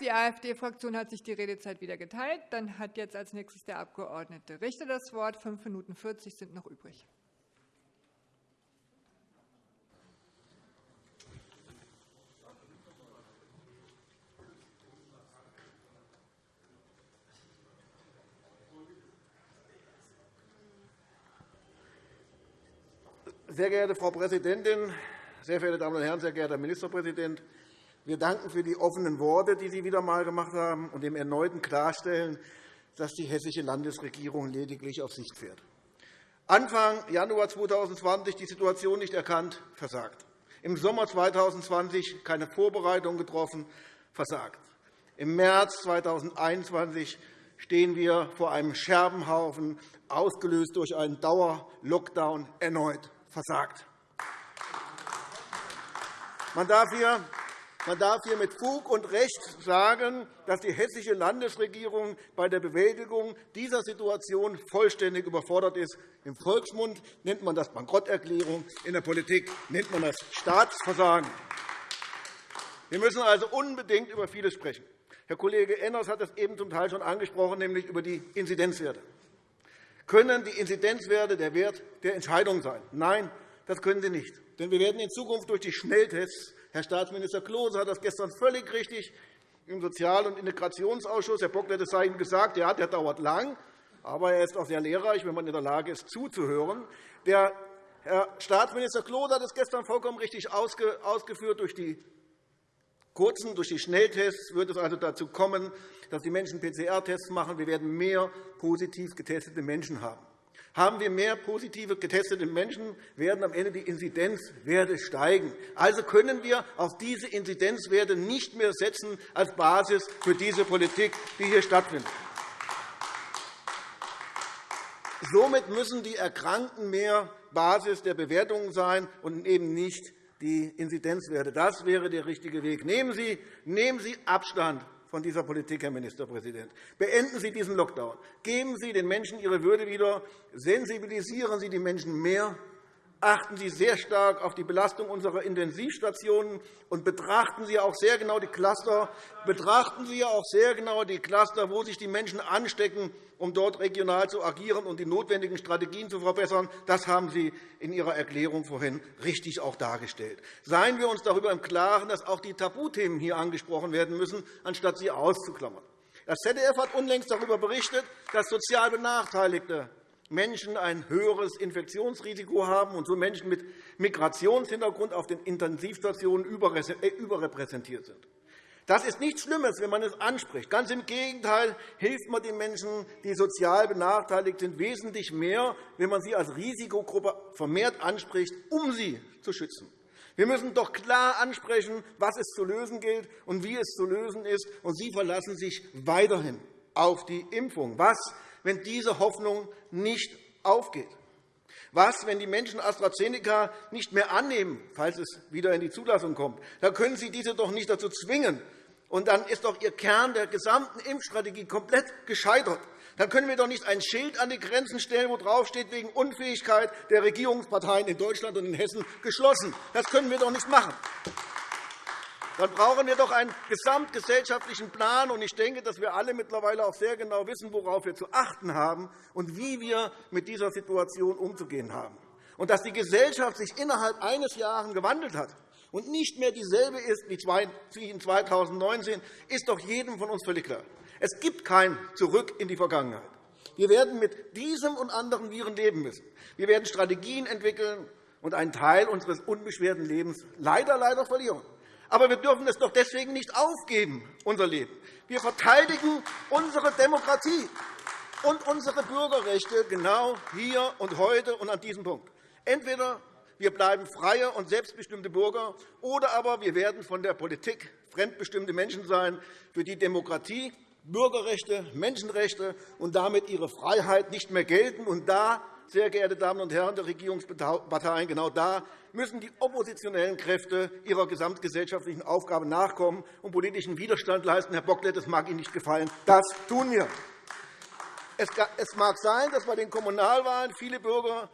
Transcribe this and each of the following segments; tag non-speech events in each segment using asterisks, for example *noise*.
Die AfD-Fraktion hat sich die Redezeit wieder geteilt. Dann hat jetzt als nächstes der Abg. Richter das Wort. Fünf Minuten 40 sind noch übrig. Sehr geehrte Frau Präsidentin, sehr verehrte Damen und Herren, sehr geehrter Herr Ministerpräsident! Wir danken für die offenen Worte, die Sie wieder einmal gemacht haben, und dem erneuten Klarstellen, dass die hessische Landesregierung lediglich auf Sicht fährt. Anfang Januar 2020 die Situation nicht erkannt, versagt. Im Sommer 2020 keine Vorbereitung getroffen, versagt. Im März 2021 stehen wir vor einem Scherbenhaufen, ausgelöst durch einen Dauer-Lockdown, erneut versagt. Man darf hier man darf hier mit Fug und Recht sagen, dass die hessische Landesregierung bei der Bewältigung dieser Situation vollständig überfordert ist. Im Volksmund nennt man das Bankrotterklärung, in der Politik nennt man das Staatsversagen. Wir müssen also unbedingt über vieles sprechen. Herr Kollege Enners hat das eben zum Teil schon angesprochen, nämlich über die Inzidenzwerte können die Inzidenzwerte der Wert der Entscheidung sein. Nein, das können sie nicht. Denn wir werden in Zukunft durch die Schnelltests Herr Staatsminister Klose hat das gestern völlig richtig im Sozial- und Integrationsausschuss, Herr Bocklet, es sei Ihnen gesagt, ja, der dauert lang, aber er ist auch sehr lehrreich, wenn man in der Lage ist, zuzuhören. Der Herr Staatsminister Klose hat es gestern vollkommen richtig ausgeführt. Durch die kurzen, durch die Schnelltests wird es also dazu kommen, dass die Menschen PCR-Tests machen. Wir werden mehr positiv getestete Menschen haben. Haben wir mehr positive getestete Menschen, werden am Ende die Inzidenzwerte steigen. Also können wir auf diese Inzidenzwerte nicht mehr setzen als Basis für diese Politik, die hier stattfindet. Somit müssen die Erkrankten mehr Basis der Bewertungen sein und eben nicht die Inzidenzwerte. Das wäre der richtige Weg. Nehmen Sie, nehmen Sie Abstand von dieser Politik, Herr Ministerpräsident. Beenden Sie diesen Lockdown. Geben Sie den Menschen ihre Würde wieder. Sensibilisieren Sie die Menschen mehr achten Sie sehr stark auf die Belastung unserer Intensivstationen und betrachten Sie auch sehr genau die Cluster, betrachten Sie auch sehr genau die Cluster, wo sich die Menschen anstecken, um dort regional zu agieren und die notwendigen Strategien zu verbessern. Das haben Sie in Ihrer Erklärung vorhin richtig auch dargestellt. Seien wir uns darüber im Klaren, dass auch die Tabuthemen hier angesprochen werden müssen, anstatt sie auszuklammern. Das ZDF hat unlängst darüber berichtet, dass sozial Benachteiligte Menschen ein höheres Infektionsrisiko haben und so Menschen mit Migrationshintergrund auf den Intensivstationen äh, überrepräsentiert sind. Das ist nichts Schlimmes, wenn man es anspricht. Ganz im Gegenteil hilft man den Menschen, die sozial benachteiligt sind, wesentlich mehr, wenn man sie als Risikogruppe vermehrt anspricht, um sie zu schützen. Wir müssen doch klar ansprechen, was es zu lösen gilt und wie es zu lösen ist. Und Sie verlassen sich weiterhin auf die Impfung. Was wenn diese Hoffnung nicht aufgeht? Was, wenn die Menschen AstraZeneca nicht mehr annehmen, falls es wieder in die Zulassung kommt? Dann können Sie diese doch nicht dazu zwingen. Und dann ist doch Ihr Kern der gesamten Impfstrategie komplett gescheitert. Dann können wir doch nicht ein Schild an die Grenzen stellen, wo draufsteht, wegen Unfähigkeit der Regierungsparteien in Deutschland und in Hessen geschlossen. Das können wir doch nicht machen dann brauchen wir doch einen gesamtgesellschaftlichen Plan. Ich denke, dass wir alle mittlerweile auch sehr genau wissen, worauf wir zu achten haben und wie wir mit dieser Situation umzugehen haben. Und dass die Gesellschaft sich innerhalb eines Jahres gewandelt hat und nicht mehr dieselbe ist wie in 2019, ist doch jedem von uns völlig klar. Es gibt kein Zurück in die Vergangenheit. Wir werden mit diesem und anderen Viren leben müssen. Wir werden Strategien entwickeln und einen Teil unseres unbeschwerten Lebens leider, leider verlieren. Aber wir dürfen es doch deswegen nicht aufgeben, unser Leben. Wir verteidigen unsere Demokratie und unsere Bürgerrechte genau hier und heute und an diesem Punkt. Entweder wir bleiben freie und selbstbestimmte Bürger, oder aber wir werden von der Politik fremdbestimmte Menschen sein, für die Demokratie, Bürgerrechte, Menschenrechte und damit ihre Freiheit nicht mehr gelten. Und da sehr geehrte Damen und Herren der Regierungsparteien, genau da müssen die oppositionellen Kräfte ihrer gesamtgesellschaftlichen Aufgabe nachkommen und politischen Widerstand leisten. Herr Bocklet, das mag Ihnen nicht gefallen. Das tun wir. Es mag sein, dass bei den Kommunalwahlen viele Bürger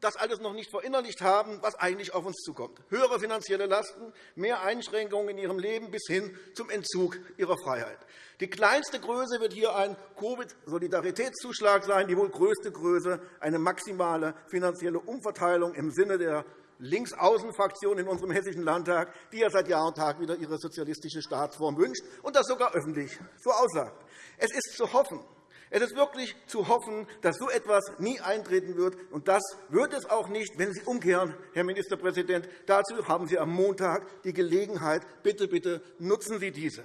das alles noch nicht verinnerlicht haben, was eigentlich auf uns zukommt. Höhere finanzielle Lasten, mehr Einschränkungen in ihrem Leben bis hin zum Entzug ihrer Freiheit. Die kleinste Größe wird hier ein Covid-Solidaritätszuschlag sein, die wohl größte Größe eine maximale finanzielle Umverteilung im Sinne der Linksaußenfraktion in unserem Hessischen Landtag, die ja seit Jahr und Tag wieder ihre sozialistische Staatsform wünscht und das sogar öffentlich so aussagt. Es ist zu hoffen, es ist wirklich zu hoffen, dass so etwas nie eintreten wird. Und das wird es auch nicht, wenn Sie umkehren, Herr Ministerpräsident. Dazu haben Sie am Montag die Gelegenheit. Bitte, bitte nutzen Sie diese.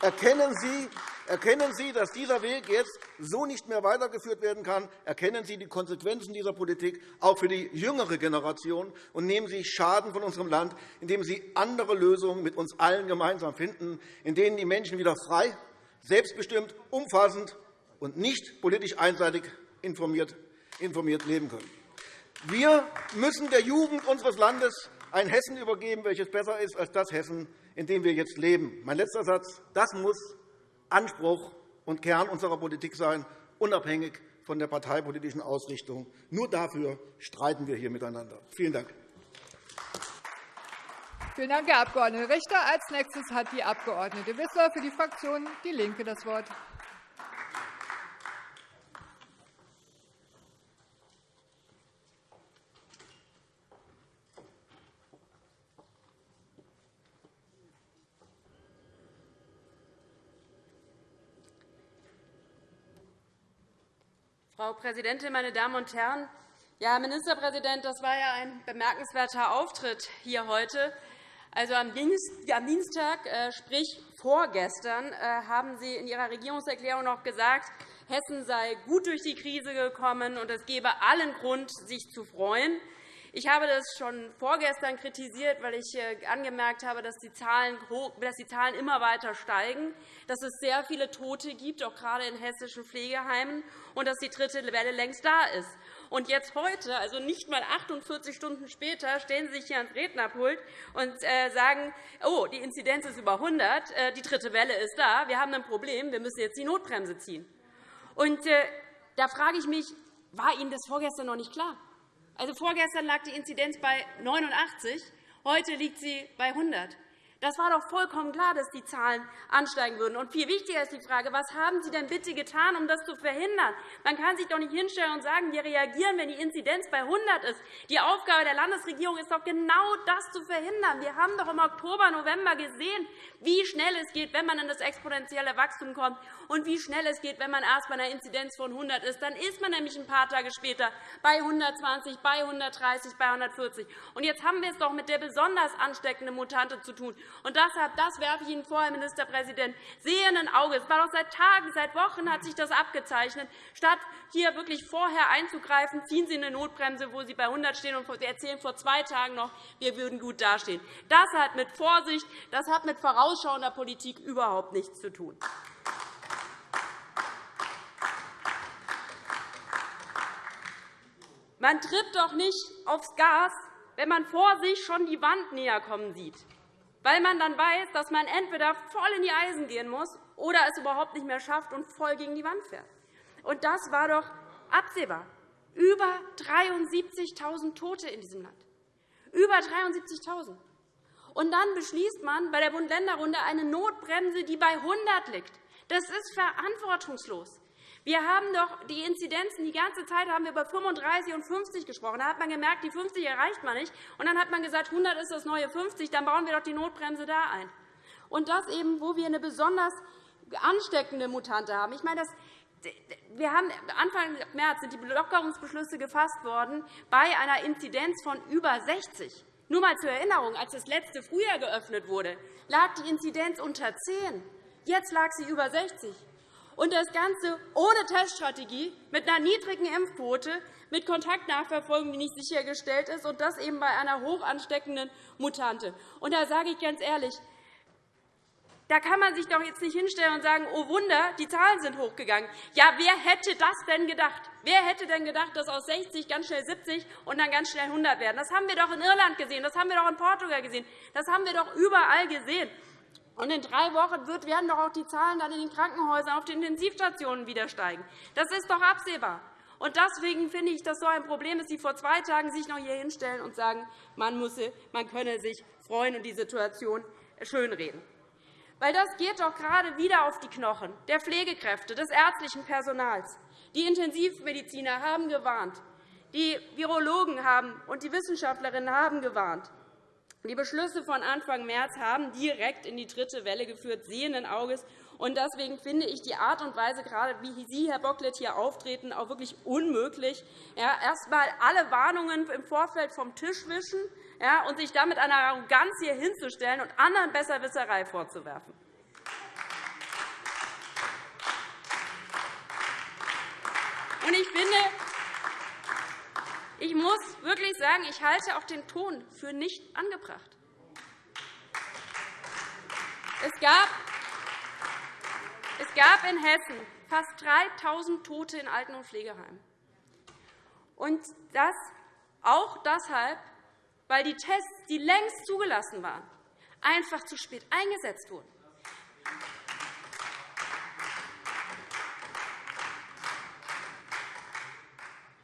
Erkennen Sie, Erkennen Sie, dass dieser Weg jetzt so nicht mehr weitergeführt werden kann? Erkennen Sie die Konsequenzen dieser Politik auch für die jüngere Generation und nehmen Sie Schaden von unserem Land, indem Sie andere Lösungen mit uns allen gemeinsam finden, in denen die Menschen wieder frei, selbstbestimmt, umfassend und nicht politisch einseitig informiert, leben können. Wir müssen der Jugend unseres Landes ein Hessen übergeben, welches besser ist als das Hessen, in dem wir jetzt leben. Mein letzter Satz. Das muss Anspruch und Kern unserer Politik sein, unabhängig von der parteipolitischen Ausrichtung. Nur dafür streiten wir hier miteinander. Vielen Dank. Vielen Dank, Herr Abg. Richter. Als nächstes hat die Abg. Wissler für die Fraktion DIE LINKE das Wort. Frau Präsidentin, meine Damen und Herren! Ja, Herr Ministerpräsident, das war ja ein bemerkenswerter Auftritt hier heute. Also am Dienstag, äh, sprich vorgestern, äh, haben Sie in Ihrer Regierungserklärung noch gesagt, Hessen sei gut durch die Krise gekommen, und es gebe allen Grund, sich zu freuen. Ich habe das schon vorgestern kritisiert, weil ich äh, angemerkt habe, dass die, Zahlen, dass die Zahlen immer weiter steigen, dass es sehr viele Tote gibt, auch gerade in hessischen Pflegeheimen, und dass die dritte Welle längst da ist. Und jetzt heute, also nicht einmal 48 Stunden später, stellen Sie sich hier ans Rednerpult und äh, sagen, oh, die Inzidenz ist über 100, äh, die dritte Welle ist da, wir haben ein Problem, wir müssen jetzt die Notbremse ziehen. Und da frage ich mich, war Ihnen das vorgestern noch nicht klar? Also vorgestern lag die Inzidenz bei 89, heute liegt sie bei 100. Das war doch vollkommen klar, dass die Zahlen ansteigen würden. Und viel wichtiger ist die Frage, was haben Sie denn bitte getan, um das zu verhindern? Man kann sich doch nicht hinstellen und sagen, wir reagieren, wenn die Inzidenz bei 100 ist. Die Aufgabe der Landesregierung ist doch genau das zu verhindern. Wir haben doch im Oktober, November gesehen, wie schnell es geht, wenn man in das exponentielle Wachstum kommt und wie schnell es geht, wenn man erst bei einer Inzidenz von 100 ist. Dann ist man nämlich ein paar Tage später bei 120, bei 130, bei 140. Und jetzt haben wir es doch mit der besonders ansteckenden Mutante zu tun. Und deshalb, das werfe ich Ihnen vor, Herr Ministerpräsident, sehenden Auges. Es war doch seit Tagen, seit Wochen hat sich das abgezeichnet. Statt hier wirklich vorher einzugreifen, ziehen Sie eine Notbremse, wo Sie bei 100 stehen und erzählen vor zwei Tagen noch, wir würden gut dastehen. Das hat mit Vorsicht, das hat mit vorausschauender Politik überhaupt nichts zu tun. Man tritt doch nicht aufs Gas, wenn man vor sich schon die Wand näher kommen sieht weil man dann weiß, dass man entweder voll in die Eisen gehen muss oder es überhaupt nicht mehr schafft und voll gegen die Wand fährt. Und das war doch absehbar. Über 73.000 Tote in diesem Land. Über 73.000. Und dann beschließt man bei der Bund-Länder-Runde eine Notbremse, die bei 100 liegt. Das ist verantwortungslos. Wir haben doch die Inzidenzen die ganze Zeit haben wir über 35 und 50 gesprochen. Da hat man gemerkt, die 50 erreicht man nicht. Und dann hat man gesagt, 100 ist das neue 50, dann bauen wir doch die Notbremse da ein. Und das eben, wo wir eine besonders ansteckende Mutante haben. Ich meine, das, wir haben Anfang März sind die Lockerungsbeschlüsse gefasst worden bei einer Inzidenz von über 60. Nur einmal zur Erinnerung, als das letzte Frühjahr geöffnet wurde, lag die Inzidenz unter 10. Jetzt lag sie über 60. Und das Ganze ohne Teststrategie, mit einer niedrigen Impfquote, mit Kontaktnachverfolgung, die nicht sichergestellt ist, und das eben bei einer hoch ansteckenden Mutante. Und da sage ich ganz ehrlich, da kann man sich doch jetzt nicht hinstellen und sagen, oh Wunder, die Zahlen sind hochgegangen. Ja, wer hätte das denn gedacht? Wer hätte denn gedacht, dass aus 60 ganz schnell 70 und dann ganz schnell 100 werden? Das haben wir doch in Irland gesehen, das haben wir doch in Portugal gesehen, das haben wir doch überall gesehen. Und in drei Wochen werden doch auch die Zahlen dann in den Krankenhäusern auf den Intensivstationen wieder steigen. Das ist doch absehbar. Und deswegen finde ich, dass so ein Problem ist, Sie vor zwei Tagen sich noch hier hinstellen und sagen, man, müsse, man könne sich freuen und die Situation schönreden. Weil das geht doch gerade wieder auf die Knochen der Pflegekräfte, des ärztlichen Personals. Die Intensivmediziner haben gewarnt. Die Virologen haben und die Wissenschaftlerinnen haben gewarnt. Die Beschlüsse von Anfang März haben direkt in die dritte Welle geführt, sehenden Auges. Deswegen finde ich die Art und Weise, gerade wie Sie, Herr Bocklet, hier auftreten, auch wirklich unmöglich. Ja, erst einmal alle Warnungen im Vorfeld vom Tisch wischen ja, und sich damit einer Arroganz hier hinzustellen und anderen Besserwisserei vorzuwerfen. Und ich finde, ich muss wirklich sagen, ich halte auch den Ton für nicht angebracht. Es gab, es gab in Hessen fast 3.000 Tote in Alten- und Pflegeheimen. Und das auch deshalb, weil die Tests, die längst zugelassen waren, einfach zu spät eingesetzt wurden.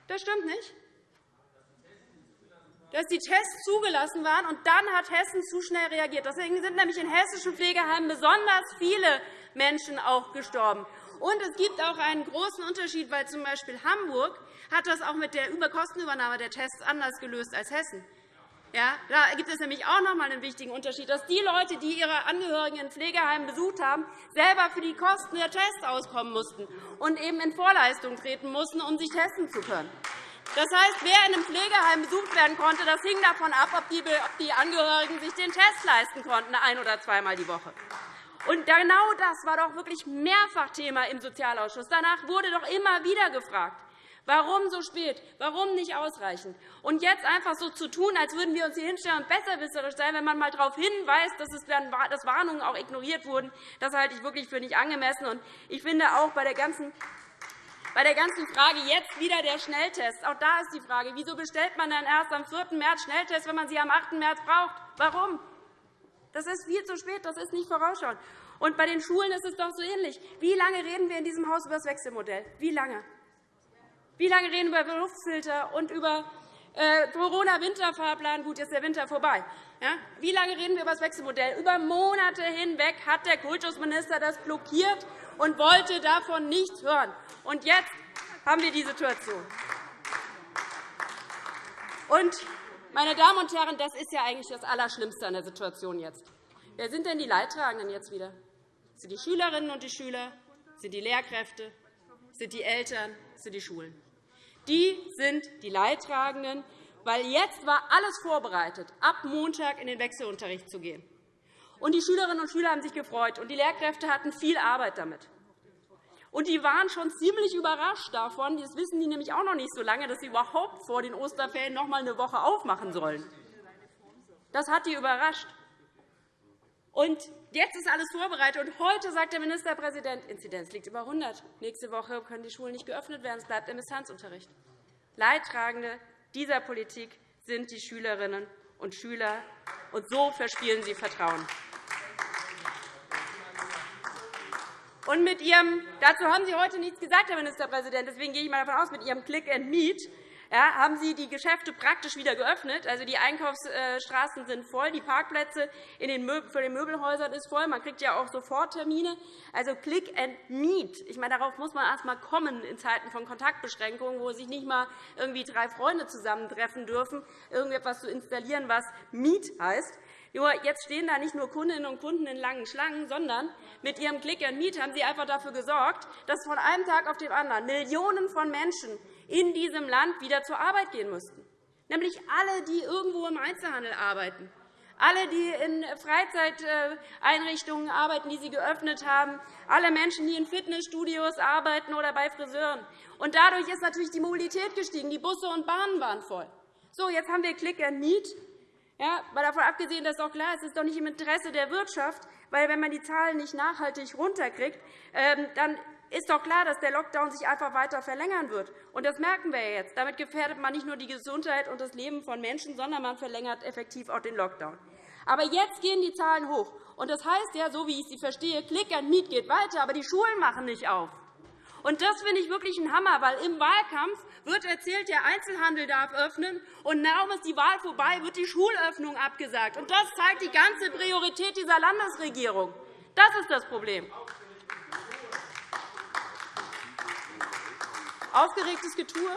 Das stimmt nicht dass die Tests zugelassen waren, und dann hat Hessen zu schnell reagiert. Deswegen sind nämlich in hessischen Pflegeheimen besonders viele Menschen auch gestorben. Und es gibt auch einen großen Unterschied, weil z. B. Hamburg hat das auch mit der Kostenübernahme der Tests anders gelöst als Hessen. Ja, da gibt es nämlich auch noch einmal einen wichtigen Unterschied, dass die Leute, die ihre Angehörigen in Pflegeheimen besucht haben, selber für die Kosten der Tests auskommen mussten und eben in Vorleistung treten mussten, um sich testen zu können. Das heißt, wer in einem Pflegeheim besucht werden konnte, das hing davon ab, ob die Angehörigen sich den Test leisten konnten, ein- oder zweimal die Woche. Und genau das war doch wirklich mehrfach Thema im Sozialausschuss. Danach wurde doch immer wieder gefragt, warum so spät, warum nicht ausreichend. Und jetzt einfach so zu tun, als würden wir uns hier hinstellen und besserwisserisch sein, wenn man einmal darauf hinweist, dass Warnungen auch ignoriert wurden, das halte ich wirklich für nicht angemessen. Ich finde auch bei der ganzen bei der ganzen Frage jetzt wieder der Schnelltest. Auch da ist die Frage, wieso bestellt man dann erst am 4. März Schnelltest, wenn man sie am 8. März braucht? Warum? Das ist viel zu spät, das ist nicht vorausschauend. Und bei den Schulen ist es doch so ähnlich. Wie lange reden wir in diesem Haus über das Wechselmodell? Wie lange? Wie lange reden wir über Luftfilter und über äh, Corona-Winterfahrplan? Gut, jetzt ist der Winter vorbei. Wie lange reden wir über das Wechselmodell? Über Monate hinweg hat der Kultusminister das blockiert und wollte davon nichts hören. Und jetzt haben wir die Situation. Und, meine Damen und Herren, das ist ja eigentlich das Allerschlimmste an der Situation jetzt. Wer sind denn die Leidtragenden jetzt wieder? Sind die Schülerinnen und die Schüler? Sind die Lehrkräfte? Sind die Eltern? Sind die Schulen? Die sind die Leidtragenden, weil jetzt war alles vorbereitet, ab Montag in den Wechselunterricht zu gehen. Und die Schülerinnen und Schüler haben sich gefreut, und die Lehrkräfte hatten viel Arbeit damit. Und die waren schon ziemlich überrascht davon. Das wissen die nämlich auch noch nicht so lange, dass sie überhaupt vor den Osterferien noch einmal eine Woche aufmachen sollen. Das hat die überrascht. Und jetzt ist alles vorbereitet. Und heute sagt der Ministerpräsident, Inzidenz liegt über 100. Nächste Woche können die Schulen nicht geöffnet werden. Es bleibt im Distanzunterricht. Leidtragende dieser Politik sind die Schülerinnen und Schüler. Und so verspielen sie Vertrauen. Und mit Ihrem, dazu haben Sie heute nichts gesagt, Herr Ministerpräsident. Deswegen gehe ich mal davon aus, mit Ihrem Click and Meet ja, haben Sie die Geschäfte praktisch wieder geöffnet. Also, die Einkaufsstraßen sind voll, die Parkplätze in den für den Möbelhäusern ist voll. Man kriegt ja auch sofort Termine. Also Click and Meet. Ich meine, darauf muss man erst einmal kommen in Zeiten von Kontaktbeschränkungen, wo sich nicht einmal irgendwie drei Freunde zusammentreffen dürfen, irgendetwas zu installieren, was Meet heißt. Nur jetzt stehen da nicht nur Kundinnen und Kunden in langen Schlangen, sondern mit Ihrem Click and Meet haben Sie einfach dafür gesorgt, dass von einem Tag auf den anderen Millionen von Menschen in diesem Land wieder zur Arbeit gehen müssten, nämlich alle, die irgendwo im Einzelhandel arbeiten, alle, die in Freizeiteinrichtungen arbeiten, die Sie geöffnet haben, alle Menschen, die in Fitnessstudios arbeiten oder bei Friseuren. Und dadurch ist natürlich die Mobilität gestiegen. Die Busse und Bahnen waren voll. So, jetzt haben wir Click and Meet. Ja, mal davon abgesehen, dass auch klar ist, es ist doch nicht im Interesse der Wirtschaft, weil wenn man die Zahlen nicht nachhaltig runterkriegt, ähm, dann ist doch klar, dass der Lockdown sich einfach weiter verlängern wird. Und das merken wir jetzt. Damit gefährdet man nicht nur die Gesundheit und das Leben von Menschen, sondern man verlängert effektiv auch den Lockdown. Aber jetzt gehen die Zahlen hoch. Und das heißt ja, so wie ich Sie verstehe, Click and Meet geht weiter, aber die Schulen machen nicht auf. Und das finde ich wirklich ein Hammer, weil im Wahlkampf wird erzählt, der Einzelhandel darf öffnen, und kaum ist die Wahl vorbei, wird die Schulöffnung abgesagt. Und das zeigt die ganze Priorität dieser Landesregierung. Das ist das Problem. Aufgeregtes Getue?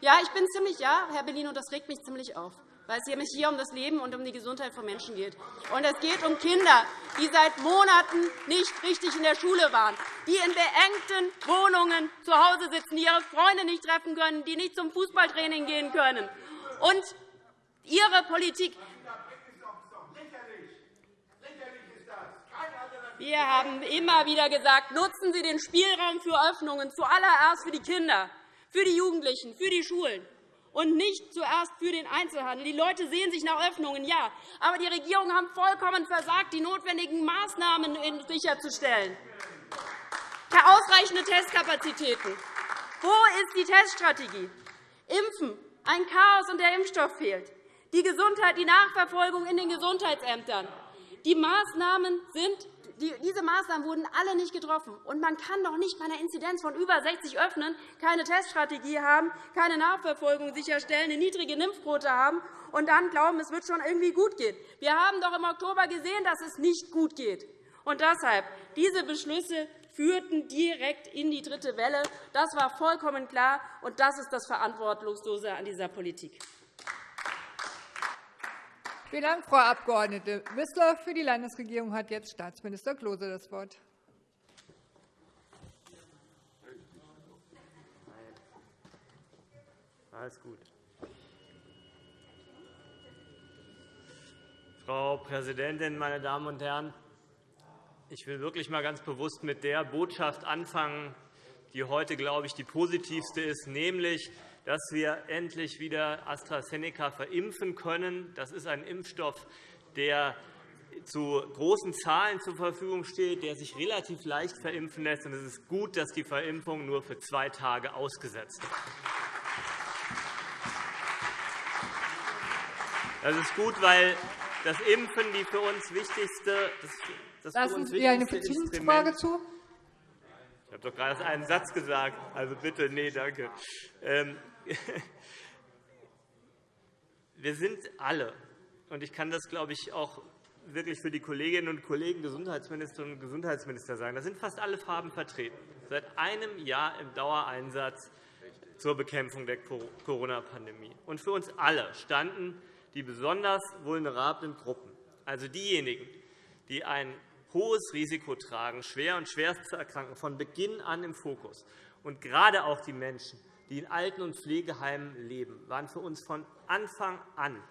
Ja, ich bin ziemlich, ja, Herr Bellino, das regt mich ziemlich auf weil es nämlich hier um das Leben und um die Gesundheit von Menschen geht. Und es geht um Kinder, die seit Monaten nicht richtig in der Schule waren, die in beengten Wohnungen zu Hause sitzen, die ihre Freunde nicht treffen können, die nicht zum Fußballtraining gehen können. Und Ihre Politik Wir haben immer wieder gesagt, nutzen Sie den Spielraum für Öffnungen, zuallererst für die Kinder, für die Jugendlichen, für die Schulen und nicht zuerst für den Einzelhandel. Die Leute sehen sich nach Öffnungen, ja. Aber die Regierungen haben vollkommen versagt, die notwendigen Maßnahmen sicherzustellen. Ausreichende Testkapazitäten. Wo ist die Teststrategie? Impfen. Ein Chaos, und der Impfstoff fehlt. Die Gesundheit, die Nachverfolgung in den Gesundheitsämtern. Die Maßnahmen sind diese Maßnahmen wurden alle nicht getroffen. Und man kann doch nicht bei einer Inzidenz von über 60 öffnen, keine Teststrategie haben, keine Nachverfolgung sicherstellen, eine niedrige Impfquote haben und dann glauben, es wird schon irgendwie gut gehen. Wir haben doch im Oktober gesehen, dass es nicht gut geht. Und deshalb, diese Beschlüsse führten direkt in die dritte Welle. Das war vollkommen klar, und das ist das Verantwortungslose an dieser Politik. Vielen Dank, Frau Abg. Wissler. Für die Landesregierung hat jetzt Staatsminister Klose das Wort. Alles gut. Frau Präsidentin, meine Damen und Herren! Ich will wirklich einmal ganz bewusst mit der Botschaft anfangen, die heute, glaube ich, die positivste ist, nämlich, dass wir endlich wieder AstraZeneca verimpfen können. Das ist ein Impfstoff, der zu großen Zahlen zur Verfügung steht, der sich relativ leicht verimpfen lässt. Es ist gut, dass die Verimpfung nur für zwei Tage ausgesetzt wird. Das ist gut, weil das Impfen die für uns wichtigste, das, das Lassen Sie eine Beziehungsfrage zu? Ich habe doch gerade einen Satz gesagt. Also bitte, nee, danke. *laughs* Wir sind alle, und ich kann das, glaube ich, auch wirklich für die Kolleginnen und Kollegen Gesundheitsministerinnen und Gesundheitsminister sagen, da sind fast alle Farben vertreten, seit einem Jahr im Dauereinsatz zur Bekämpfung der Corona-Pandemie. Und für uns alle standen die besonders vulnerablen Gruppen, also diejenigen, die ein hohes Risiko tragen, schwer und schwerst zu erkranken, von Beginn an im Fokus. Und gerade auch die Menschen, die in Alten- und Pflegeheimen leben, waren für uns von Anfang an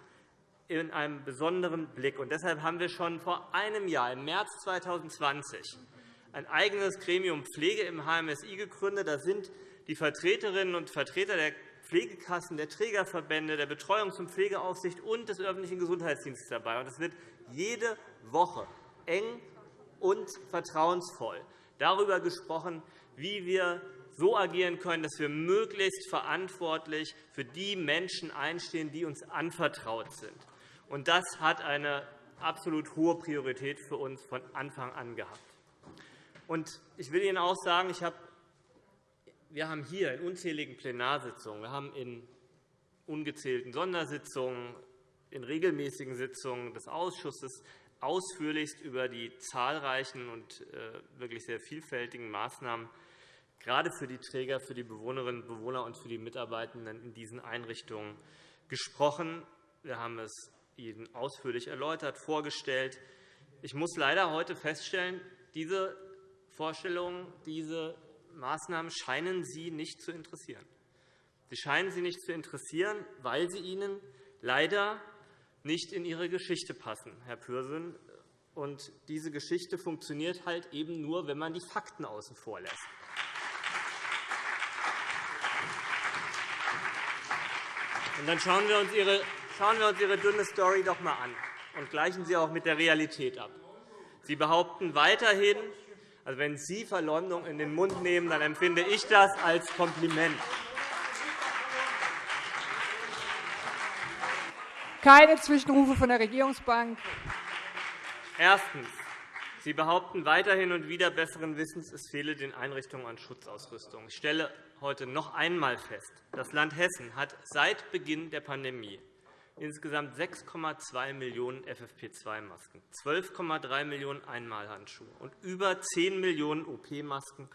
in einem besonderen Blick. Und deshalb haben wir schon vor einem Jahr, im März 2020, ein eigenes Gremium Pflege im HMSI gegründet. Da sind die Vertreterinnen und Vertreter der Pflegekassen, der Trägerverbände, der Betreuungs- und Pflegeaufsicht und des öffentlichen Gesundheitsdienstes dabei. Es wird jede Woche eng und vertrauensvoll darüber gesprochen, wie wir so agieren können, dass wir möglichst verantwortlich für die Menschen einstehen, die uns anvertraut sind. Und das hat eine absolut hohe Priorität für uns von Anfang an gehabt. Und ich will Ihnen auch sagen, wir haben hier in unzähligen Plenarsitzungen, wir haben in ungezählten Sondersitzungen, in regelmäßigen Sitzungen des Ausschusses ausführlichst über die zahlreichen und äh, wirklich sehr vielfältigen Maßnahmen gerade für die Träger, für die Bewohnerinnen und Bewohner und für die Mitarbeitenden in diesen Einrichtungen gesprochen. Wir haben es Ihnen ausführlich erläutert, vorgestellt. Ich muss leider heute feststellen, diese Vorstellungen, diese Maßnahmen scheinen Sie nicht zu interessieren. Sie scheinen Sie nicht zu interessieren, weil sie Ihnen leider nicht in Ihre Geschichte passen, Herr Pürsün. Und diese Geschichte funktioniert halt eben nur, wenn man die Fakten außen vor lässt. Und dann schauen wir, uns Ihre, schauen wir uns Ihre dünne Story doch einmal an und gleichen sie auch mit der Realität ab. Sie behaupten weiterhin, also wenn Sie Verleumdung in den Mund nehmen, dann empfinde ich das als Kompliment. Keine Zwischenrufe von der Regierungsbank. Erstens. Sie behaupten weiterhin und wieder besseren Wissens, es fehle den Einrichtungen an Schutzausrüstung. Ich stelle heute noch einmal fest, das Land Hessen hat seit Beginn der Pandemie insgesamt 6,2 Millionen FFP2-Masken, 12,3 Millionen Einmalhandschuhe und über 10 Millionen OP-Masken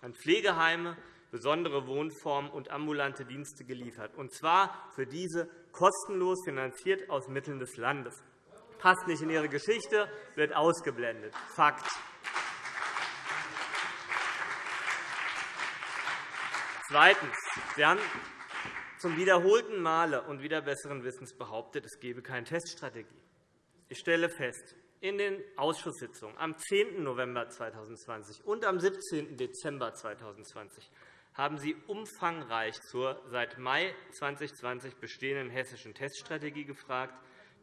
an Pflegeheime, besondere Wohnformen und ambulante Dienste geliefert, und zwar für diese kostenlos finanziert aus Mitteln des Landes passt nicht in Ihre Geschichte, wird ausgeblendet. Fakt. Zweitens. Sie haben zum wiederholten Male und wieder besseren Wissens behauptet, es gebe keine Teststrategie. Ich stelle fest, in den Ausschusssitzungen am 10. November 2020 und am 17. Dezember 2020 haben Sie umfangreich zur seit Mai 2020 bestehenden hessischen Teststrategie gefragt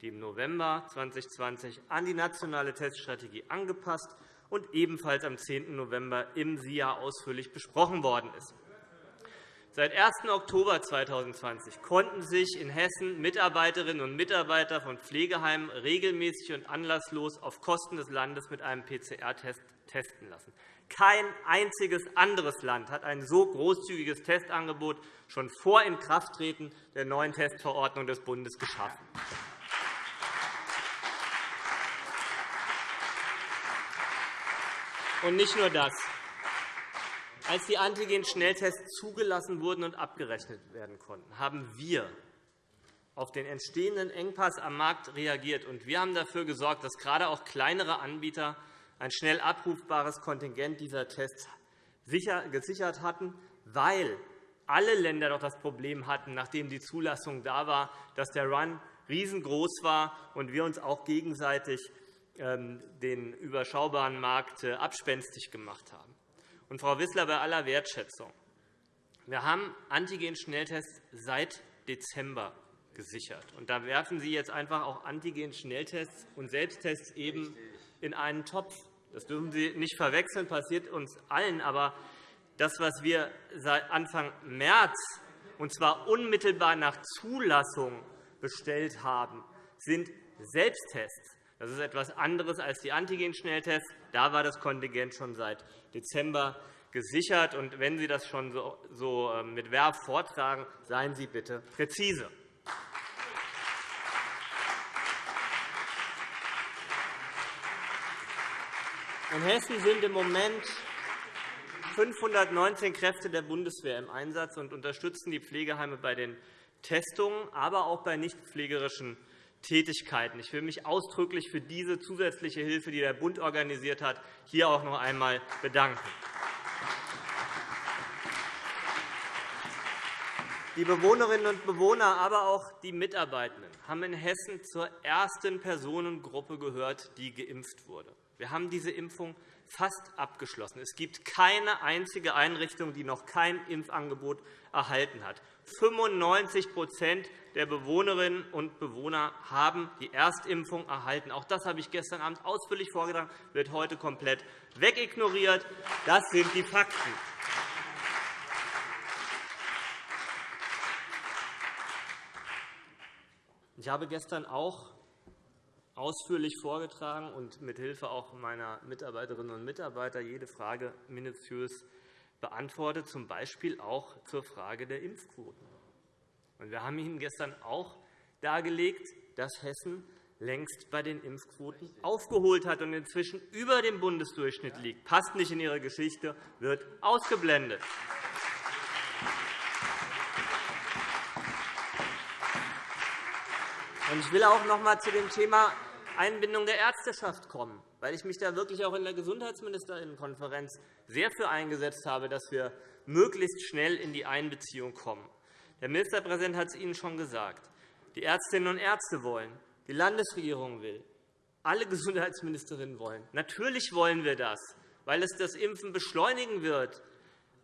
die im November 2020 an die nationale Teststrategie angepasst und ebenfalls am 10. November im SIA ausführlich besprochen worden ist. Seit 1. Oktober 2020 konnten sich in Hessen Mitarbeiterinnen und Mitarbeiter von Pflegeheimen regelmäßig und anlasslos auf Kosten des Landes mit einem PCR-Test testen lassen. Kein einziges anderes Land hat ein so großzügiges Testangebot schon vor Inkrafttreten der neuen Testverordnung des Bundes geschaffen. Und nicht nur das. Als die Antigen-Schnelltests zugelassen wurden und abgerechnet werden konnten, haben wir auf den entstehenden Engpass am Markt reagiert. und Wir haben dafür gesorgt, dass gerade auch kleinere Anbieter ein schnell abrufbares Kontingent dieser Tests gesichert hatten, weil alle Länder doch das Problem hatten, nachdem die Zulassung da war, dass der Run riesengroß war und wir uns auch gegenseitig ähm, den überschaubaren Markt äh, abspenstig gemacht haben. Und, Frau Wissler, bei aller Wertschätzung, wir haben Antigen-Schnelltests seit Dezember gesichert. Und da werfen Sie jetzt einfach auch Antigen-Schnelltests und Selbsttests eben in einen Topf. Das dürfen Sie nicht verwechseln, passiert uns allen. Aber das, was wir seit Anfang März, und zwar unmittelbar nach Zulassung, bestellt haben, sind Selbsttests. Das ist etwas anderes als die Antigen-Schnelltests. Da war das Kontingent schon seit Dezember gesichert. Und wenn Sie das schon so ähm, mit Verb vortragen, seien Sie bitte präzise. In Hessen sind im Moment 519 Kräfte der Bundeswehr im Einsatz und unterstützen die Pflegeheime bei den Testungen, aber auch bei nichtpflegerischen Tätigkeiten. Ich will mich ausdrücklich für diese zusätzliche Hilfe, die der Bund organisiert hat, hier auch noch einmal bedanken. Die Bewohnerinnen und Bewohner, aber auch die Mitarbeitenden haben in Hessen zur ersten Personengruppe gehört, die geimpft wurde. Wir haben diese Impfung fast abgeschlossen. Es gibt keine einzige Einrichtung, die noch kein Impfangebot erhalten hat. 95% der Bewohnerinnen und Bewohner haben die Erstimpfung erhalten. Auch das habe ich gestern Abend ausführlich vorgetragen, wird heute komplett wegignoriert. Das sind die Fakten. Ich habe gestern auch ausführlich vorgetragen und mithilfe auch meiner Mitarbeiterinnen und Mitarbeiter jede Frage minutiös beantwortet, z. B. auch zur Frage der Impfquoten. Wir haben Ihnen gestern auch dargelegt, dass Hessen längst bei den Impfquoten aufgeholt hat und inzwischen über dem Bundesdurchschnitt liegt. Passt nicht in Ihre Geschichte, wird ausgeblendet. Ich will auch noch einmal zu dem Thema Einbindung der Ärzteschaft kommen, weil ich mich da wirklich auch in der Gesundheitsministerinnenkonferenz sehr für eingesetzt habe, dass wir möglichst schnell in die Einbeziehung kommen. Der Ministerpräsident hat es Ihnen schon gesagt. Die Ärztinnen und Ärzte wollen, die Landesregierung will, alle Gesundheitsministerinnen wollen. Natürlich wollen wir das, weil es das Impfen beschleunigen wird.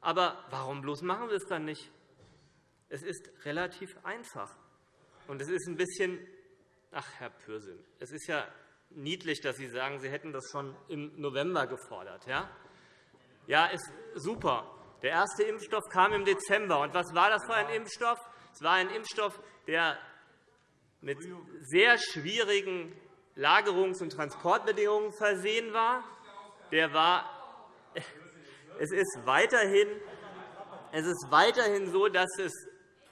Aber warum bloß machen wir es dann nicht? Es ist relativ einfach. Und es ist ein bisschen Ach, Herr Pürsün, es ist ja niedlich, dass Sie sagen, Sie hätten das schon im November gefordert. Ja, ja ist super. Der erste Impfstoff kam im Dezember. Und was war das für ein Impfstoff? Es war ein Impfstoff, der mit sehr schwierigen Lagerungs- und Transportbedingungen versehen war. der war, es ist weiterhin, es ist weiterhin so, dass es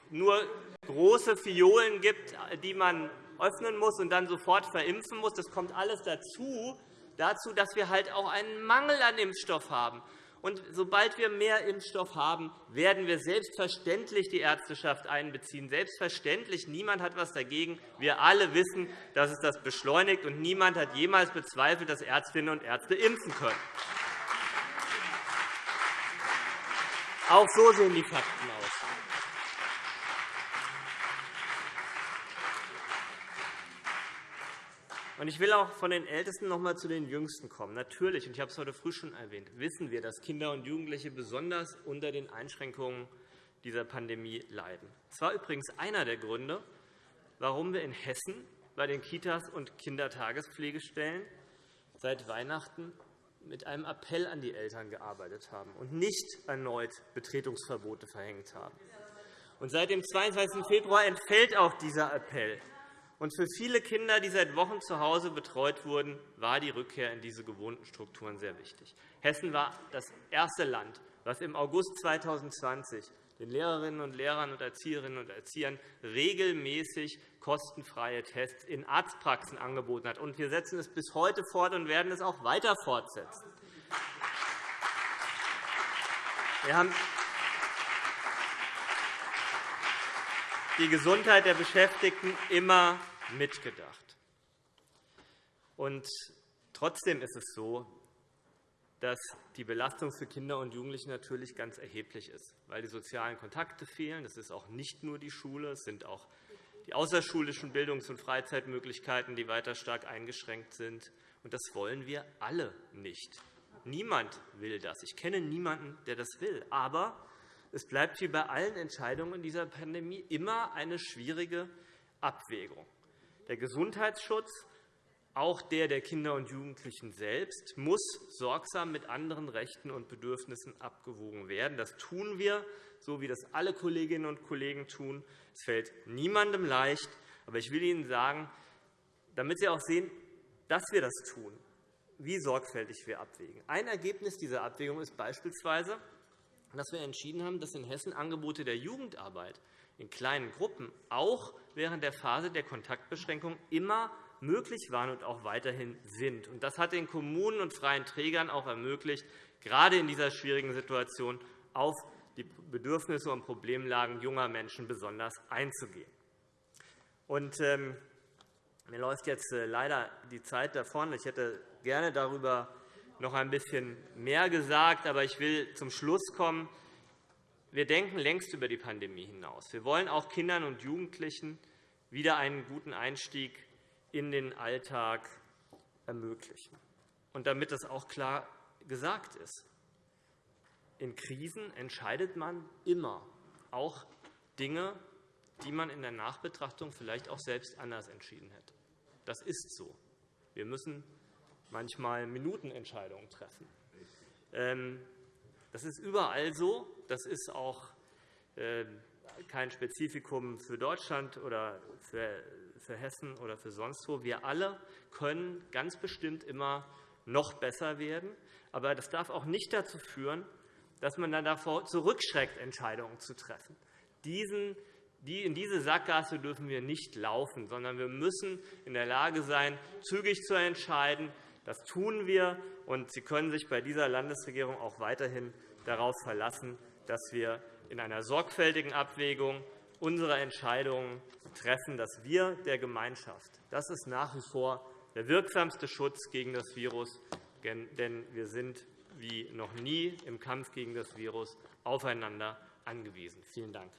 nur große Fiolen gibt, die man öffnen muss und dann sofort verimpfen muss. Das kommt alles dazu, dazu, dass wir halt auch einen Mangel an Impfstoff haben. Und sobald wir mehr Impfstoff haben, werden wir selbstverständlich die Ärzteschaft einbeziehen. Selbstverständlich. Niemand hat etwas dagegen. Wir alle wissen, dass es das beschleunigt, und niemand hat jemals bezweifelt, dass Ärztinnen und Ärzte impfen können. Auch so sehen die Fakten aus. Ich will auch von den Ältesten noch einmal zu den Jüngsten kommen. Natürlich, und ich habe es heute früh schon erwähnt, wissen wir, dass Kinder und Jugendliche besonders unter den Einschränkungen dieser Pandemie leiden. Das war übrigens einer der Gründe, warum wir in Hessen bei den Kitas und Kindertagespflegestellen seit Weihnachten mit einem Appell an die Eltern gearbeitet haben und nicht erneut Betretungsverbote verhängt haben. Und seit dem 22. Februar entfällt auch dieser Appell. Und für viele Kinder, die seit Wochen zu Hause betreut wurden, war die Rückkehr in diese gewohnten Strukturen sehr wichtig. Hessen war das erste Land, das im August 2020 den Lehrerinnen und Lehrern und Erzieherinnen und Erziehern regelmäßig kostenfreie Tests in Arztpraxen angeboten hat. Wir setzen es bis heute fort und werden es auch weiter fortsetzen. Wir haben die Gesundheit der Beschäftigten immer mitgedacht. Und trotzdem ist es so, dass die Belastung für Kinder und Jugendliche natürlich ganz erheblich ist, weil die sozialen Kontakte fehlen. Das ist auch nicht nur die Schule, es sind auch die außerschulischen Bildungs- und Freizeitmöglichkeiten, die weiter stark eingeschränkt sind. Und das wollen wir alle nicht. Niemand will das. Ich kenne niemanden, der das will. Aber es bleibt wie bei allen Entscheidungen in dieser Pandemie immer eine schwierige Abwägung. Der Gesundheitsschutz, auch der der Kinder und Jugendlichen selbst, muss sorgsam mit anderen Rechten und Bedürfnissen abgewogen werden. Das tun wir, so wie das alle Kolleginnen und Kollegen tun. Es fällt niemandem leicht. Aber ich will Ihnen sagen, damit Sie auch sehen, dass wir das tun, wie sorgfältig wir abwägen. Ein Ergebnis dieser Abwägung ist beispielsweise, dass wir entschieden haben, dass in Hessen Angebote der Jugendarbeit in kleinen Gruppen auch während der Phase der Kontaktbeschränkung immer möglich waren und auch weiterhin sind. Das hat den Kommunen und freien Trägern auch ermöglicht, gerade in dieser schwierigen Situation auf die Bedürfnisse und Problemlagen junger Menschen besonders einzugehen. Und, ähm, mir läuft jetzt äh, leider die Zeit davon. Ich hätte gerne darüber noch ein bisschen mehr gesagt, aber ich will zum Schluss kommen. Wir denken längst über die Pandemie hinaus. Wir wollen auch Kindern und Jugendlichen wieder einen guten Einstieg in den Alltag ermöglichen. Und damit das auch klar gesagt ist, in Krisen entscheidet man immer auch Dinge, die man in der Nachbetrachtung vielleicht auch selbst anders entschieden hätte. Das ist so. Wir müssen manchmal Minutenentscheidungen treffen. Das ist überall so. Das ist auch ähm, kein Spezifikum für Deutschland oder für Hessen oder für sonst wo. Wir alle können ganz bestimmt immer noch besser werden. Aber das darf auch nicht dazu führen, dass man dann davor zurückschreckt, Entscheidungen zu treffen. In diese Sackgasse dürfen wir nicht laufen, sondern wir müssen in der Lage sein, zügig zu entscheiden, das tun wir, und Sie können sich bei dieser Landesregierung auch weiterhin darauf verlassen, dass wir in einer sorgfältigen Abwägung unsere Entscheidungen treffen, dass wir der Gemeinschaft, das ist nach wie vor der wirksamste Schutz gegen das Virus, denn wir sind wie noch nie im Kampf gegen das Virus aufeinander angewiesen. Vielen Dank.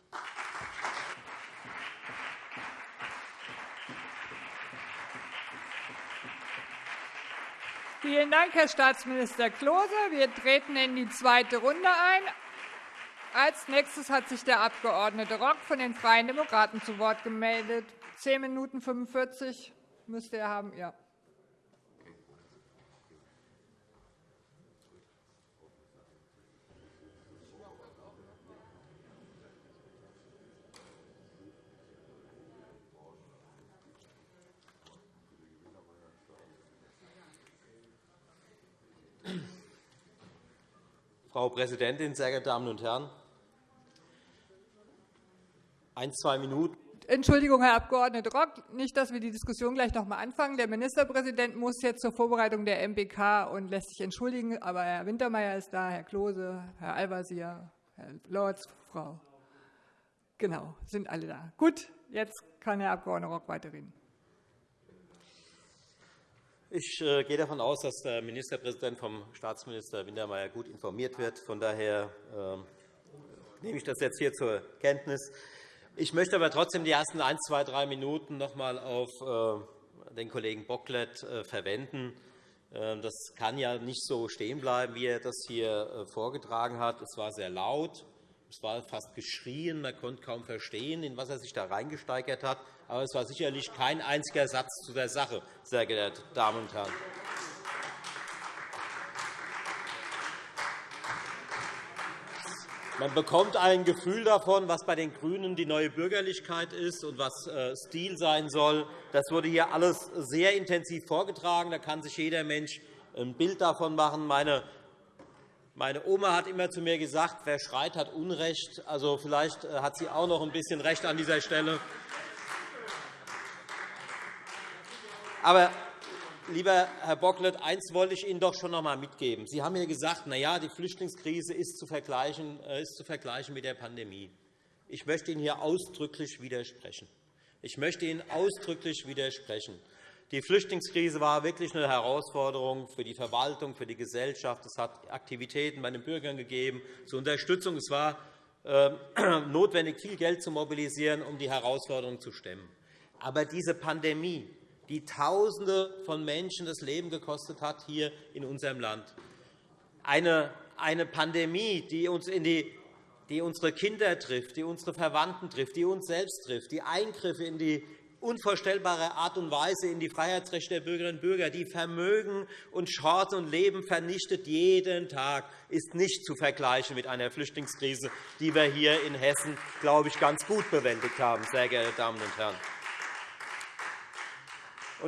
Vielen Dank, Herr Staatsminister Klose. Wir treten in die zweite Runde ein. Als nächstes hat sich der Abg. Rock von den Freien Demokraten zu Wort gemeldet. 10 Minuten 45 müsste er haben. Ja. Frau Präsidentin, sehr geehrte Damen und Herren! Ein, zwei Minuten. Entschuldigung, Herr Abg. Rock, nicht, dass wir die Diskussion gleich noch einmal anfangen. Der Ministerpräsident muss jetzt zur Vorbereitung der MPK und lässt sich entschuldigen. Aber Herr Wintermeyer ist da, Herr Klose, Herr Al-Wazir, Herr Lorz, Frau. Genau, sind alle da. Gut, jetzt kann Herr Abg. Rock weiterreden. Ich äh, gehe davon aus, dass der Ministerpräsident vom Staatsminister Wintermeyer gut informiert wird. Von daher ähm, nehme ich das jetzt hier zur Kenntnis. Ich möchte aber trotzdem die ersten ein, zwei, drei Minuten noch einmal auf äh, den Kollegen Bocklet äh, verwenden. Ähm, das kann ja nicht so stehen bleiben, wie er das hier vorgetragen hat. Es war sehr laut. Es war fast geschrien, man konnte kaum verstehen, in was er sich da reingesteigert hat. Aber es war sicherlich kein einziger Satz zu der Sache, sehr geehrte Damen und Herren. Man bekommt ein Gefühl davon, was bei den GRÜNEN die neue Bürgerlichkeit ist und was äh, Stil sein soll. Das wurde hier alles sehr intensiv vorgetragen. Da kann sich jeder Mensch ein Bild davon machen. Meine meine Oma hat immer zu mir gesagt, wer schreit, hat Unrecht. Also, vielleicht äh, hat sie auch noch ein bisschen Recht an dieser Stelle. Aber, lieber Herr Bocklet, eins wollte ich Ihnen doch schon noch einmal mitgeben. Sie haben mir gesagt, na ja, die Flüchtlingskrise ist zu, vergleichen, äh, ist zu vergleichen mit der Pandemie. Ich möchte Ihnen hier ausdrücklich widersprechen. Ich möchte Ihnen ausdrücklich widersprechen. Die Flüchtlingskrise war wirklich eine Herausforderung für die Verwaltung, für die Gesellschaft. Es hat Aktivitäten bei den Bürgern gegeben zur Unterstützung. Es war äh, *clears throat* notwendig, viel Geld zu mobilisieren, um die Herausforderungen zu stemmen. Aber diese Pandemie, die Tausende von Menschen das Leben gekostet hat hier in unserem Land, eine Pandemie, die uns in die die unsere Kinder trifft, die unsere Verwandten trifft, die uns selbst trifft, die Eingriffe in die unvorstellbare Art und Weise in die Freiheitsrechte der Bürgerinnen und Bürger, die Vermögen und Chancen und Leben vernichtet jeden Tag, ist nicht zu vergleichen mit einer Flüchtlingskrise, die wir hier in Hessen, glaube ich, ganz gut bewältigt haben, sehr geehrte Damen und Herren.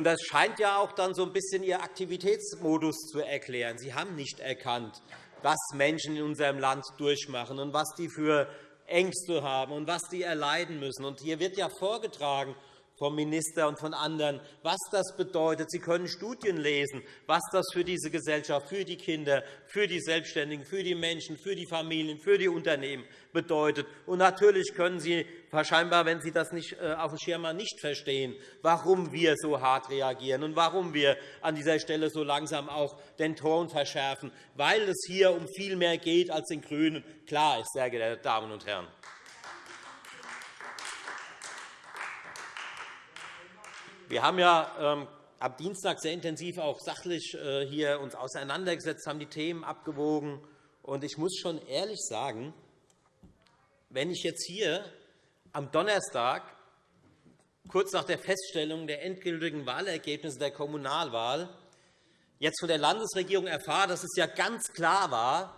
das scheint ja auch dann so ein bisschen Ihr Aktivitätsmodus zu erklären. Sie haben nicht erkannt, was Menschen in unserem Land durchmachen und was die für Ängste haben und was die erleiden müssen. hier wird ja vorgetragen, vom Minister und von anderen, was das bedeutet. Sie können Studien lesen, was das für diese Gesellschaft, für die Kinder, für die Selbstständigen, für die Menschen, für die Familien, für die Unternehmen bedeutet. Und natürlich können Sie wahrscheinlich, wenn Sie das nicht äh, auf dem Schirm haben, nicht verstehen, warum wir so hart reagieren und warum wir an dieser Stelle so langsam auch den Ton verschärfen, weil es hier um viel mehr geht als den GRÜNEN. Klar ist, sehr geehrte Damen und Herren. Wir haben ja ähm, am Dienstag sehr intensiv auch sachlich äh, hier uns auseinandergesetzt, haben die Themen abgewogen. Und ich muss schon ehrlich sagen, wenn ich jetzt hier am Donnerstag, kurz nach der Feststellung der endgültigen Wahlergebnisse der Kommunalwahl, jetzt von der Landesregierung erfahre, dass es ja ganz klar war,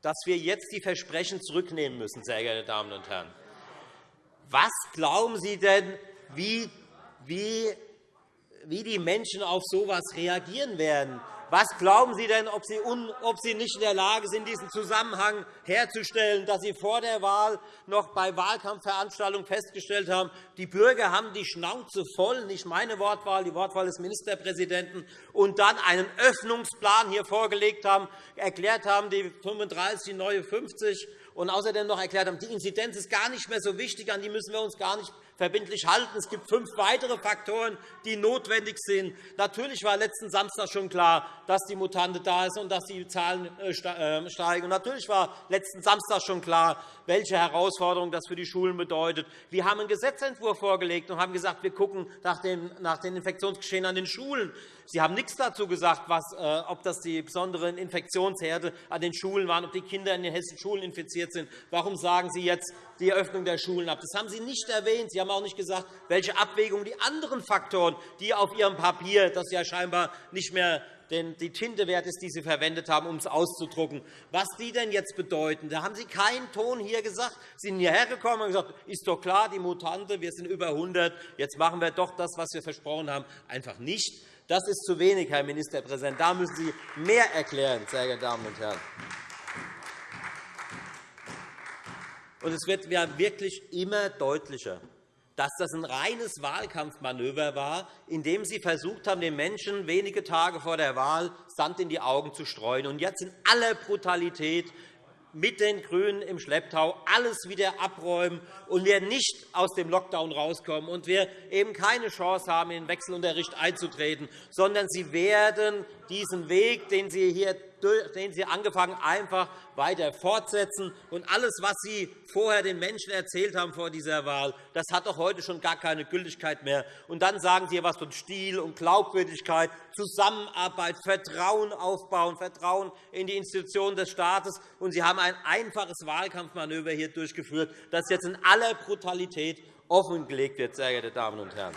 dass wir jetzt die Versprechen zurücknehmen müssen, sehr geehrte Damen und Herren. Was glauben Sie denn, wie, wie wie die Menschen auf so etwas reagieren werden. Was glauben Sie denn, ob Sie, nicht in der Lage sind, diesen Zusammenhang herzustellen, dass Sie vor der Wahl noch bei Wahlkampfveranstaltungen festgestellt haben, die Bürger haben die Schnauze voll, nicht meine Wortwahl, die Wortwahl des Ministerpräsidenten, und dann einen Öffnungsplan hier vorgelegt haben, erklärt haben, die 35, die neue 50, und außerdem noch erklärt haben, die Inzidenz ist gar nicht mehr so wichtig, an die müssen wir uns gar nicht verbindlich halten. Es gibt fünf weitere Faktoren, die notwendig sind. Natürlich war letzten Samstag schon klar, dass die Mutante da ist und dass die Zahlen äh, äh, steigen. Und natürlich war letzten Samstag schon klar, welche Herausforderungen das für die Schulen bedeutet. Wir haben einen Gesetzentwurf vorgelegt und haben gesagt, wir schauen nach den Infektionsgeschehen an den Schulen. Sie haben nichts dazu gesagt, was, äh, ob das die besonderen Infektionsherde an den Schulen waren, ob die Kinder in den hessischen Schulen infiziert sind. Warum sagen Sie jetzt die Eröffnung der Schulen ab? Das haben Sie nicht erwähnt. Sie haben auch nicht gesagt, welche Abwägung die anderen Faktoren, die auf Ihrem Papier, das ja scheinbar nicht mehr die Tinte wert ist, die Sie verwendet haben, um es auszudrucken, was die denn jetzt bedeuten. Da haben Sie keinen Ton hier gesagt. Sie sind hierher gekommen und gesagt, ist doch klar, die Mutante, wir sind über 100, jetzt machen wir doch das, was wir versprochen haben. Einfach nicht. Das ist zu wenig, Herr Ministerpräsident. Da müssen Sie mehr erklären, sehr geehrte Damen und Herren. Und es wird wirklich immer deutlicher, dass das ein reines Wahlkampfmanöver war, in dem Sie versucht haben, den Menschen wenige Tage vor der Wahl Sand in die Augen zu streuen. Und jetzt in aller Brutalität mit den GRÜNEN im Schlepptau alles wieder abräumen und wir nicht aus dem Lockdown rauskommen und wir eben keine Chance haben, in den Wechselunterricht einzutreten, sondern Sie werden diesen Weg, den Sie hier den Sie angefangen einfach weiter fortsetzen. Und alles, was Sie vorher den Menschen erzählt haben vor dieser Wahl, das hat doch heute schon gar keine Gültigkeit mehr. Und dann sagen Sie etwas von Stil und Glaubwürdigkeit, Zusammenarbeit, Vertrauen aufbauen, Vertrauen in die Institutionen des Staates. Und Sie haben ein einfaches Wahlkampfmanöver hier durchgeführt, das jetzt in aller Brutalität offengelegt wird, sehr geehrte Damen und Herren.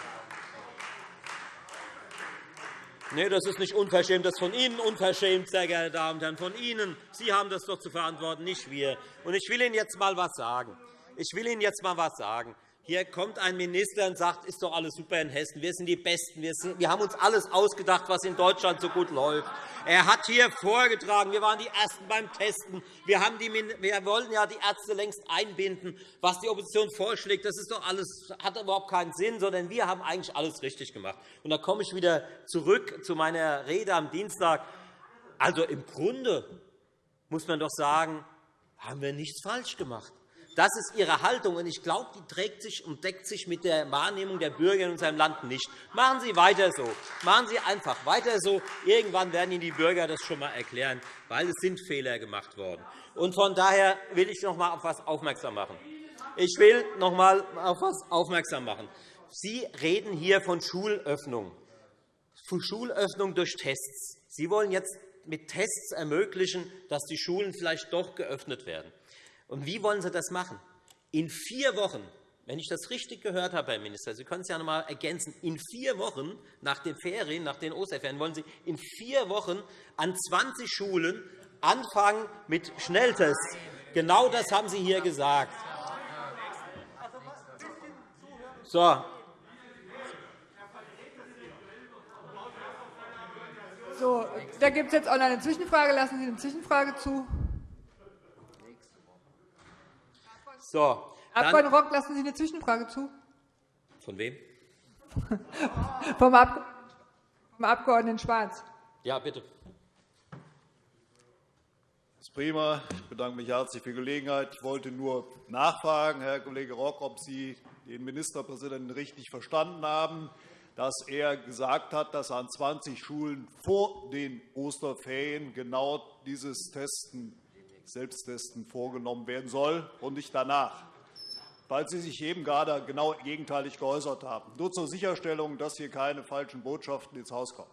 Nee, das ist nicht unverschämt. Das ist von Ihnen unverschämt, sehr geehrte Damen und Herren. Von Ihnen. Sie haben das doch zu verantworten, nicht wir. Und ich will Ihnen jetzt einmal etwas sagen. Ich will Ihnen jetzt einmal etwas sagen. Hier kommt ein Minister und sagt, ist doch alles super in Hessen. Wir sind die Besten. Wir, haben uns alles ausgedacht, was in Deutschland so gut läuft. Er hat hier vorgetragen, wir waren die Ersten beim Testen. Wir, haben die, wir wollten ja die Ärzte längst einbinden. Was die Opposition vorschlägt, das ist doch alles, hat überhaupt keinen Sinn, sondern wir haben eigentlich alles richtig gemacht. Und da komme ich wieder zurück zu meiner Rede am Dienstag. Also im Grunde muss man doch sagen, haben wir nichts falsch gemacht. Das ist Ihre Haltung, und ich glaube, die trägt sich und deckt sich mit der Wahrnehmung der Bürger in unserem Land nicht. Machen Sie weiter so. Machen Sie einfach weiter so. Irgendwann werden Ihnen die Bürger das schon einmal erklären, weil es sind Fehler gemacht worden. Und von daher will ich noch einmal auf etwas aufmerksam machen. Ich will noch einmal auf etwas aufmerksam machen. Sie reden hier von Schulöffnung, von Schulöffnung durch Tests. Sie wollen jetzt mit Tests ermöglichen, dass die Schulen vielleicht doch geöffnet werden. Und wie wollen Sie das machen? In vier Wochen, wenn ich das richtig gehört habe, Herr Minister, Sie können es ja noch einmal ergänzen, in vier Wochen nach den Ferien, nach den Osterferien, wollen Sie in vier Wochen an 20 Schulen anfangen mit Schnelltests. Genau das haben Sie hier gesagt. So. So, da gibt es jetzt auch noch eine Zwischenfrage. Lassen Sie eine Zwischenfrage zu. So, Abg. Rock, lassen Sie eine Zwischenfrage zu. Von wem? *laughs* vom, Ab vom Abg. Schwarz. Ja, bitte. Das ist prima. Ich bedanke mich herzlich für die Gelegenheit. Ich wollte nur nachfragen, Herr Kollege Rock, ob Sie den Ministerpräsidenten richtig verstanden haben, dass er gesagt hat, dass an 20 Schulen vor den Osterferien genau dieses Testen Selbsttesten vorgenommen werden soll und nicht danach, weil Sie sich eben gerade genau gegenteilig geäußert haben. Nur zur Sicherstellung, dass hier keine falschen Botschaften ins Haus kommen.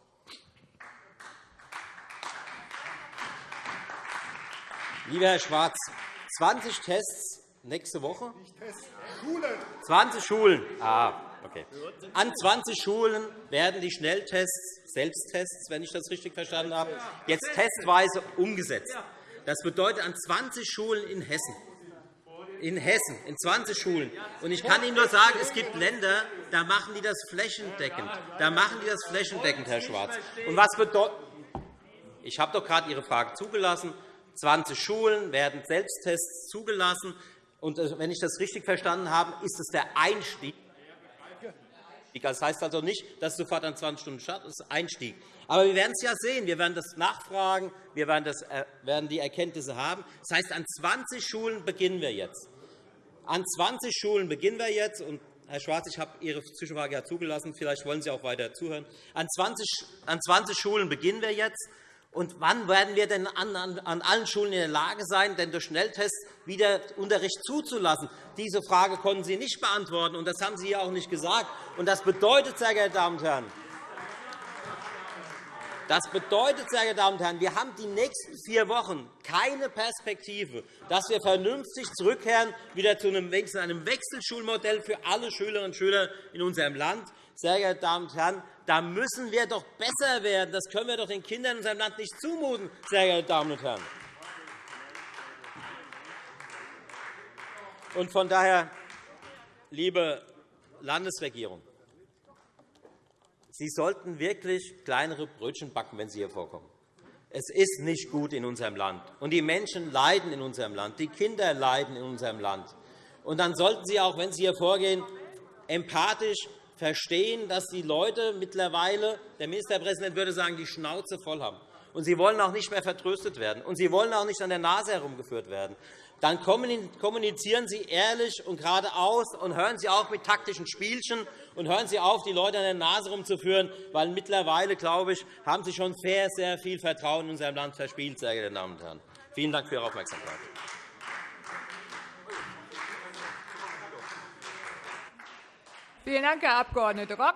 Lieber Herr Schwarz, 20 Tests nächste Woche? Nicht Tests, Schulen. 20 Schulen. Ah, okay. An 20 Schulen werden die Schnelltests, Selbsttests, wenn ich das richtig verstanden habe, jetzt testweise umgesetzt. Das bedeutet an 20 Schulen in Hessen. In Hessen, in 20 Schulen. Und ich kann Ihnen nur sagen, es gibt Länder, da machen die das flächendeckend. Da machen die das flächendeckend, Herr Schwarz. Und was bedeutet ich habe doch gerade Ihre Frage zugelassen. 20 Schulen werden Selbsttests zugelassen. Und äh, wenn ich das richtig verstanden habe, ist es der Einstieg. Das heißt also nicht, dass sofort an 20 Stunden startet, das ist Einstieg. Aber wir werden es ja sehen. Wir werden das nachfragen. Wir werden, das, äh, werden die Erkenntnisse haben. Das heißt, an 20 Schulen beginnen wir jetzt. An 20 Schulen beginnen wir jetzt. Und Herr Schwarz, ich habe Ihre Zwischenfrage ja zugelassen. Vielleicht wollen Sie auch weiter zuhören. An 20, an 20 Schulen beginnen wir jetzt. Und wann werden wir denn an, allen Schulen in der Lage sein, denn durch Schnelltests wieder Unterricht zuzulassen? Diese Frage konnten Sie nicht beantworten, und das haben Sie hier auch nicht gesagt. Und das bedeutet, sehr geehrte Damen und Herren, das bedeutet, sehr geehrte Damen und Herren, wir haben die nächsten vier Wochen keine Perspektive, dass wir vernünftig zurückkehren wieder zu einem Wechselschulmodell für alle Schülerinnen und Schüler in unserem Land. Sehr geehrte Damen und Herren, da müssen wir doch besser werden. Das können wir doch den Kindern in unserem Land nicht zumuten, sehr geehrte Damen und Herren. Und von daher, liebe Landesregierung, Sie sollten wirklich kleinere Brötchen backen, wenn Sie hier vorkommen. Es ist nicht gut in unserem Land, und die Menschen leiden in unserem Land, die Kinder leiden in unserem Land. Und dann sollten Sie auch, wenn Sie hier vorgehen, empathisch verstehen, dass die Leute mittlerweile, der Ministerpräsident würde sagen, die Schnauze voll haben. Und sie wollen auch nicht mehr vertröstet werden. Und sie wollen auch nicht an der Nase herumgeführt werden. Dann kommunizieren Sie ehrlich und geradeaus und hören Sie auf mit taktischen Spielchen und hören Sie auf, die Leute an der Nase herumzuführen, weil mittlerweile, glaube ich, haben Sie schon sehr, sehr viel Vertrauen in unserem Land verspielt, sehr geehrte Damen und Herren. Vielen Dank für Ihre Aufmerksamkeit. Vielen Dank, Herr Abg. Rock.